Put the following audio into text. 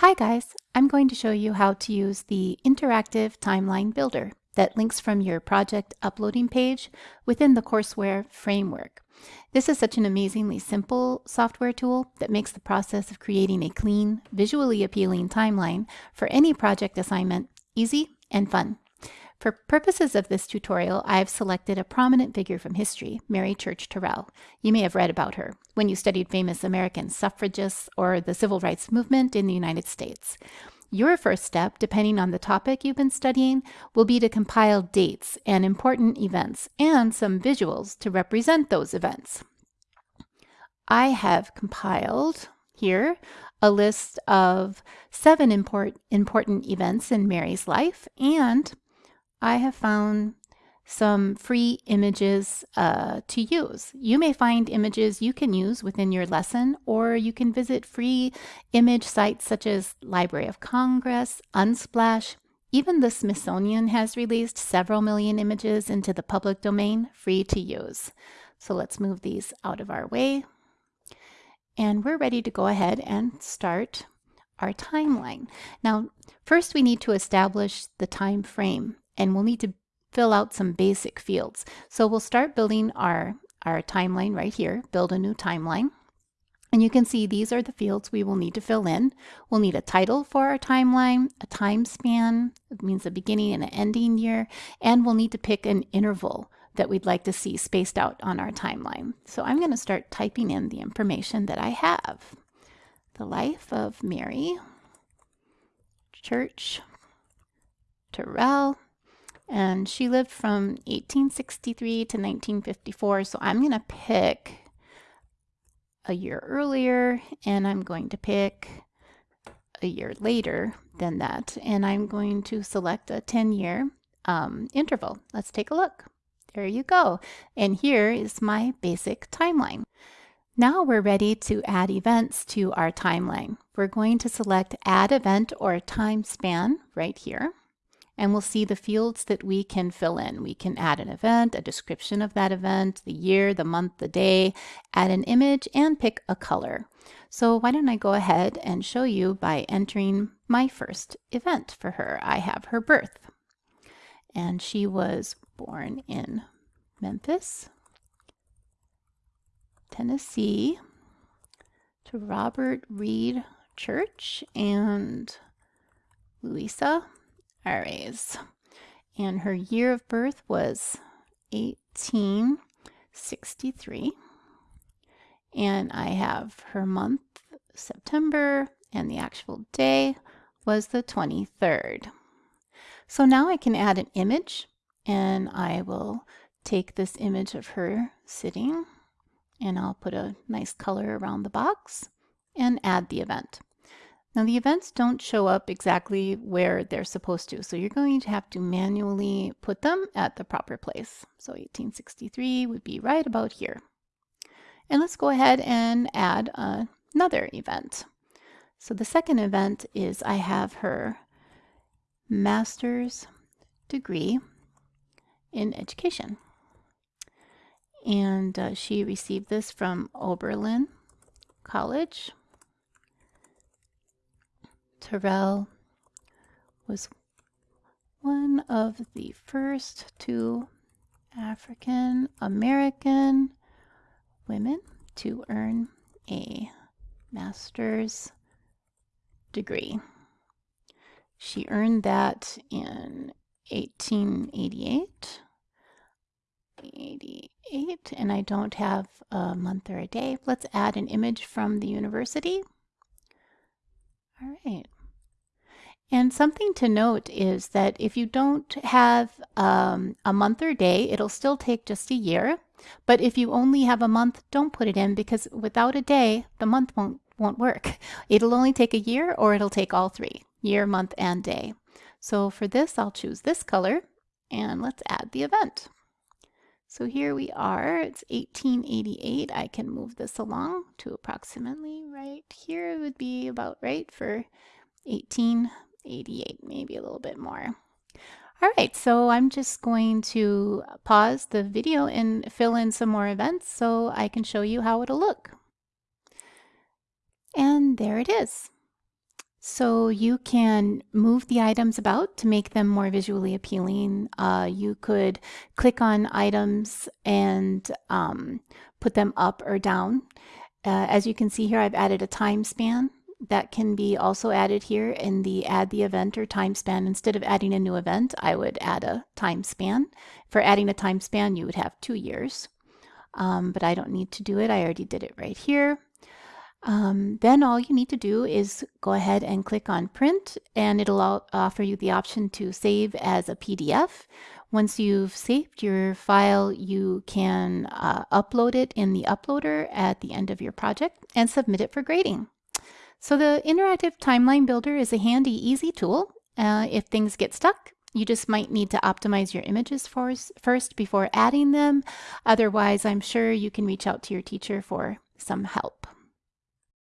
Hi guys, I'm going to show you how to use the interactive timeline builder that links from your project uploading page within the courseware framework. This is such an amazingly simple software tool that makes the process of creating a clean, visually appealing timeline for any project assignment easy and fun. For purposes of this tutorial, I've selected a prominent figure from history, Mary Church Terrell. You may have read about her when you studied famous American suffragists or the civil rights movement in the United States. Your first step, depending on the topic you've been studying, will be to compile dates and important events and some visuals to represent those events. I have compiled here a list of seven import, important events in Mary's life and I have found some free images uh, to use. You may find images you can use within your lesson, or you can visit free image sites such as Library of Congress, Unsplash. Even the Smithsonian has released several million images into the public domain, free to use. So let's move these out of our way. And we're ready to go ahead and start our timeline. Now, first we need to establish the time frame and we'll need to fill out some basic fields. So we'll start building our, our timeline right here, build a new timeline. And you can see these are the fields we will need to fill in. We'll need a title for our timeline, a time span, it means a beginning and an ending year, and we'll need to pick an interval that we'd like to see spaced out on our timeline. So I'm going to start typing in the information that I have. The life of Mary Church Terrell and she lived from 1863 to 1954. So I'm going to pick a year earlier and I'm going to pick a year later than that. And I'm going to select a 10 year um, interval. Let's take a look. There you go. And here is my basic timeline. Now we're ready to add events to our timeline. We're going to select add event or time span right here and we'll see the fields that we can fill in. We can add an event, a description of that event, the year, the month, the day, add an image, and pick a color. So why don't I go ahead and show you by entering my first event for her. I have her birth. And she was born in Memphis, Tennessee, to Robert Reed Church and Louisa Ayers. And her year of birth was 1863. And I have her month, September, and the actual day was the 23rd. So now I can add an image and I will take this image of her sitting and I'll put a nice color around the box and add the event. Now the events don't show up exactly where they're supposed to, so you're going to have to manually put them at the proper place. So 1863 would be right about here. And let's go ahead and add another event. So the second event is I have her master's degree in education. And uh, she received this from Oberlin College Terrell was one of the first two African American women to earn a master's degree. She earned that in 1888. 88, and I don't have a month or a day. Let's add an image from the university. All right. And something to note is that if you don't have um, a month or day, it'll still take just a year. But if you only have a month, don't put it in because without a day, the month won't, won't work. It'll only take a year or it'll take all three, year, month, and day. So for this, I'll choose this color and let's add the event. So here we are, it's 1888. I can move this along to approximately right here it would be about right for 1888, maybe a little bit more. All right, so I'm just going to pause the video and fill in some more events so I can show you how it'll look. And there it is. So you can move the items about to make them more visually appealing. Uh, you could click on items and um, put them up or down. Uh, as you can see here, I've added a time span that can be also added here in the add the event or time span. Instead of adding a new event, I would add a time span. For adding a time span, you would have two years, um, but I don't need to do it. I already did it right here. Um, then all you need to do is go ahead and click on print and it'll offer you the option to save as a PDF. Once you've saved your file, you can uh, upload it in the uploader at the end of your project and submit it for grading. So the Interactive Timeline Builder is a handy, easy tool. Uh, if things get stuck, you just might need to optimize your images first before adding them. Otherwise, I'm sure you can reach out to your teacher for some help.